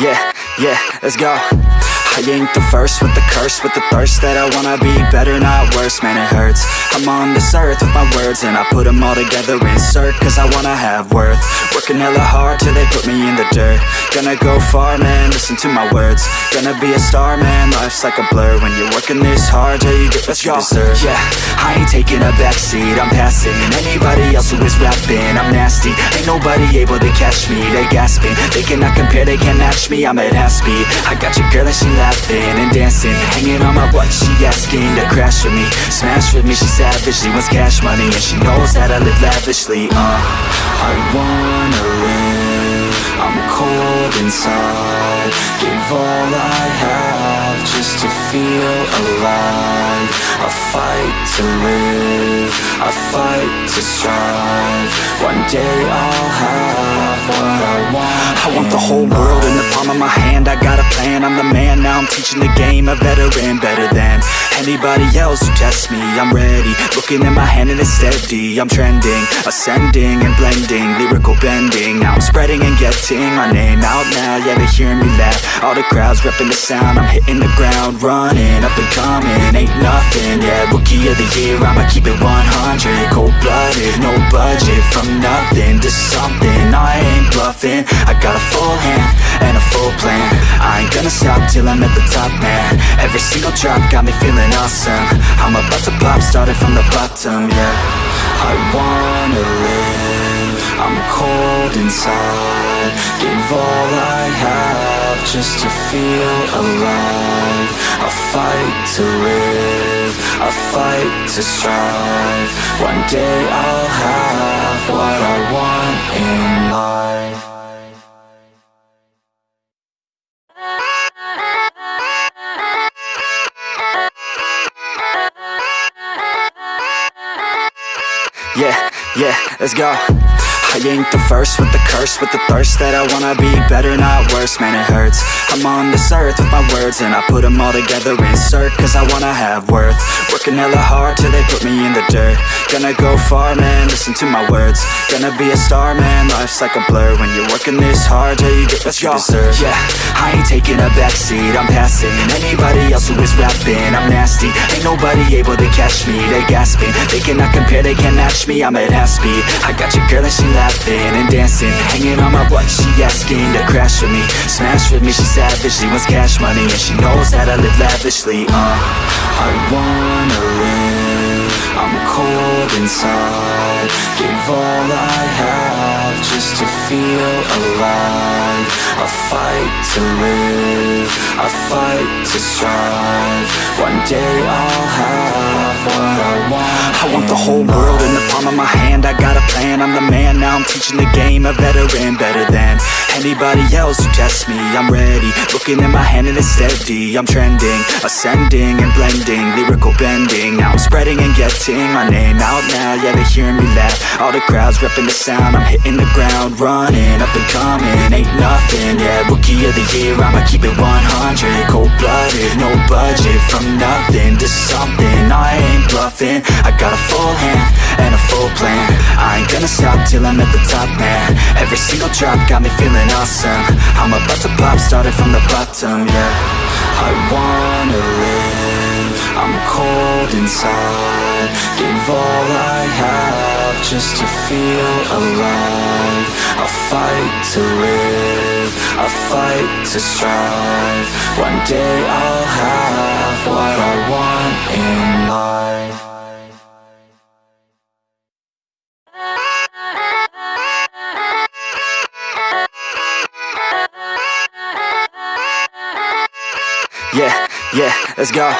Yeah, yeah, let's go. I ain't the first with the curse With the thirst that I wanna be better, not worse. Man, it hurts. I'm on this earth with my words And I put them all together, insert Cause I wanna have worth Working hella hard till they put me in the dirt. Gonna go far, man, listen to my words. Gonna be a star, man, life's like a blur. When you're working this hard, yeah, you get what you deserve. Yeah, I ain't taking a backseat, I'm passing. Anybody else who is rapping, I'm nasty. Ain't nobody able to catch me, they gasping. They cannot compare, they can't match me, I'm at half speed. I got your girl and she laughing and dancing. Hanging on my butt, she asking to crash with me. Smash with me, she savage, she wants cash money. And she knows that I live lavishly, uh. I wanna I'm cold inside. Give all I have just to feel alive. I fight to live, I fight to strive One day I'll have what I want. I want the whole world in the palm of my hand. I got a plan, I'm the man, now I'm teaching the game. A veteran, better than anybody else who tests me. I'm ready, looking at my hand and it's steady. I'm trending, ascending and blending. Lyrical bending, now I'm spreading and getting My name out now, yeah they hearing me laugh. All the crowds repping the sound. I'm hitting the ground, running, up and coming. Ain't nothing, yeah, rookie of the year. I'ma keep it 100, cold-blooded No budget, from nothing to something. I ain't bluffing, I got a full hand And a full plan. I ain't gonna stop till I'm at the top, man. Every single drop got me feeling awesome. I'm about to pop, started from the bottom, yeah. I wanna live. I'm cold inside. Give all I have just to feel alive. I fight to live I fight to strive. One day I'll have what I want in life. Yeah, yeah, let's go I ain't the first with the curse With the thirst that I wanna be better, not worse. Man, it hurts. I'm on this earth with my words And I put them all together, insert Cause I wanna have worth. Working hella hard till they put me in the dirt Gonna go far, man, listen to my words. Gonna be a star, man, life's like a blur When you're working this hard, yeah, you get what you deserve. Yeah, I ain't taking a backseat, I'm passing. Anybody else who is rapping, I'm nasty. Ain't nobody able to catch me, they gasping. They cannot compare, they can't match me, I'm at half speed. I got your girl and she laughing and dancing. Hanging on my butt, she asking to crash with me. Smash with me, she savage, she wants cash money. And she knows that I live lavishly, uh. I wanna live, I'm cold inside. Give all I have just to feel alive fight to live, I fight to strive. One day I'll have what I want. I want the whole world in the palm of my hand. I got a plan, I'm the man, now. I'm teaching the game. A veteran, better than anybody else. Who tests me. I'm ready, looking at my hand and it's steady. I'm trending, ascending and blending. Lyrical bending, now I'm spreading and getting My name out now, yeah they hearing me laugh. All the crowds repping the sound. I'm hitting the ground, running, up and coming. Ain't nothing, yeah, rookie of the year I'ma keep it 100, cold-blooded No budget, from nothing to something. I ain't bluffing, I got a full hand And a full plan. I ain't gonna stop till I'm at the top, man. Every single drop got me feeling awesome. I'm about to pop, started from the bottom, yeah. I wanna live. I'm cold inside. Give all I have just to feel alive. I fight to live I fight to strive. One day I'll have what I want in life. Yeah, yeah, let's go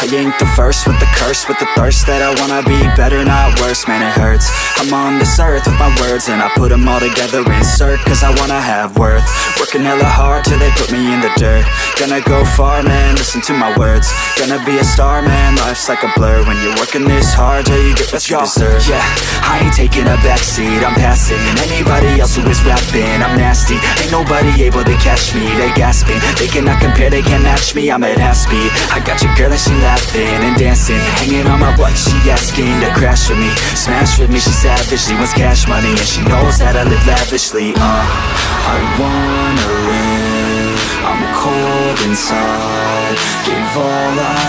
I ain't the first with the curse With the thirst that I wanna be better, not worse. Man, it hurts. I'm on this earth with my words And I put them all together, insert Cause I wanna have worth. Working hella hard till they put me in the dirt. Gonna go far, man, listen to my words. Gonna be a star, man, life's like a blur. When you're working this hard, till you get what you deserve. Yeah, I ain't taking a backseat, I'm passing. Anybody else who is rapping, I'm nasty. Ain't nobody able to catch me, they gasping. They cannot compare, they can't match me, I'm at half speed. I got your girl and she laughing and dancing Hanging on my butt, she asking to crash with me. Smash with me, she savage, she wants cash money And she knows that I live lavishly, uh. I wanna live I'm cold inside Give all I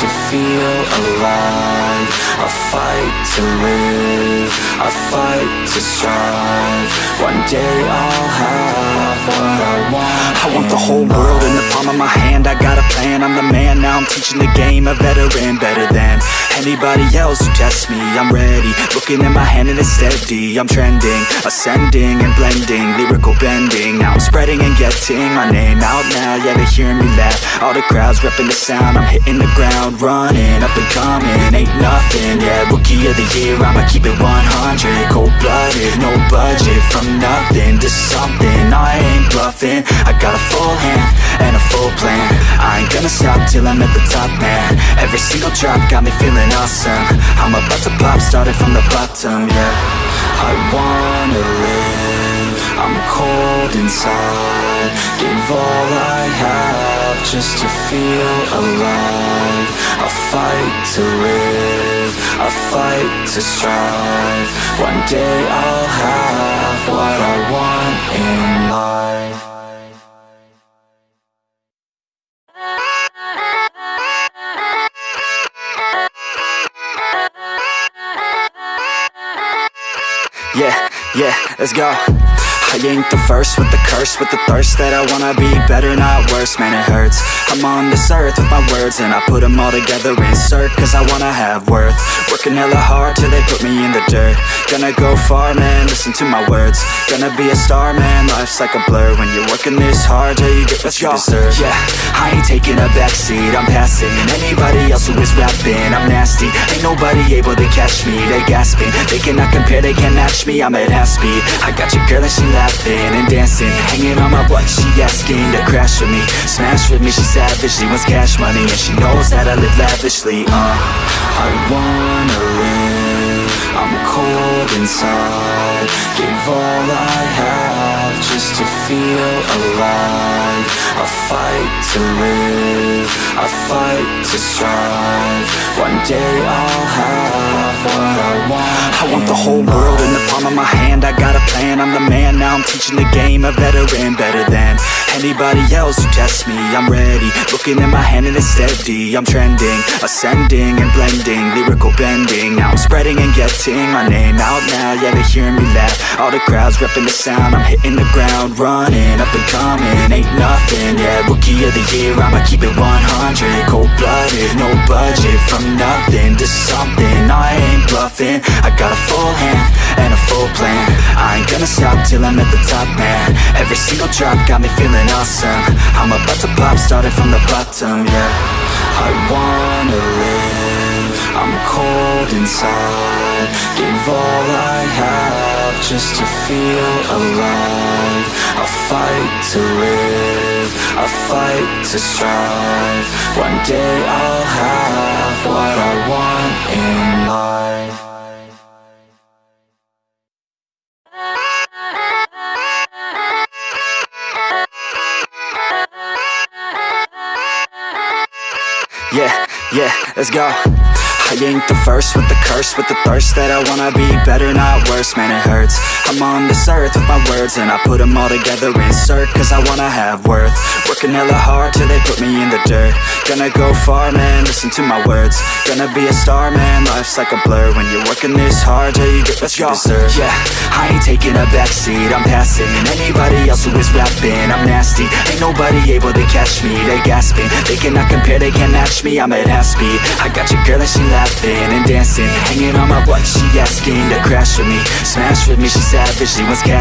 to feel alive. I fight to live, I fight to strive. One day I'll have what I want. I want the whole world in the palm of my hand. I got a plan, I'm the man, now. I'm teaching the game. A veteran, better than anybody else who tests me I'm ready, looking at my hand and it's steady. I'm trending, ascending and blending Lyrical bending, now I'm spreading and getting My name out now, yeah they hear me laugh. All the crowds repping the sound. I'm hitting the ground, running, up and coming. Ain't nothing, yeah, rookie of the year. I'ma keep it 100, cold-blooded No budget, from nothing to something. I ain't bluffing, I got a full hand and a full plan. I ain't gonna stop till I'm at the top, man. Every single drop got me feeling awesome I'm about to pop, started from the bottom, yeah. I wanna live, I'm cold inside. Give all I have just to feel alive. I fight to live, I fight to strive. One day I'll have what I want in life Yeah, let's go. I ain't the first with the curse With the thirst that I wanna be better, not worse. Man, it hurts. I'm on this earth with my words And I put them all together, insert Cause I wanna have worth. Working hella hard till they put me in the dirt. Gonna go far, man, listen to my words. Gonna be a star, man, life's like a blur. When you're working this hard, yeah, you get what you deserve. Yeah, I ain't taking a backseat, I'm passing Anybody else is I'm nasty. Ain't nobody able to catch me, they gasping. They cannot compare, they can't match me, I'm at half speed. I got your girl and she laughing and dancing. Hanging on my butt, she asking to crash with me. Smash with me, she savage, she wants cash money And she knows that I live lavishly, uh I wanna live, I'm cold inside. Give all I have just to feel alive I fight to live, I fight to strive. One day I'll have what I want. I want the whole world in the palm of my hand. I got a plan, I'm the man, now. I'm teaching the game A veteran, better than anybody else who tests me I'm ready, looking at my hand and it's steady. I'm trending, ascending and blending Lyrical bending, now I'm spreading and getting My name out now, yeah they hearing me laugh. All the crowds repping the sound. I'm hitting the ground, running, up and coming. Ain't nothing, yeah, rookie of the year. I'ma keep it 100, cold-blooded No budget, from nothing to something. I ain't bluffing, I got a full hand and a full plan. I ain't gonna stop till I'm at the top, man. Every single drop got me feeling awesome. I'm about to pop, started from the bottom, yeah. I wanna live, I'm cold inside. Give all I have just to feel alive. I fight to live, I fight to strive. One day I'll have what I want in life let's go. I ain't the first with the curse With the thirst that I wanna be better, not worse. Man, it hurts. I'm on this earth with my words And I put them all together, insert Cause I wanna have worth. Working hella hard till they put me in the dirt. Gonna go far, man, listen to my words. Gonna be a star, man, life's like a blur. When you're working this hard, yeah, you get what you deserve. Yeah, I ain't taking a backseat, I'm passing Anybody else who is rapping, I'm nasty. Ain't nobody able to catch me, they gasping. They cannot compare, they can't match me, I'm at half speed. I got your girl and she laughing and dancing. Hanging on my butt, she asking to crash with me. Smash with me, she savage, she wants cash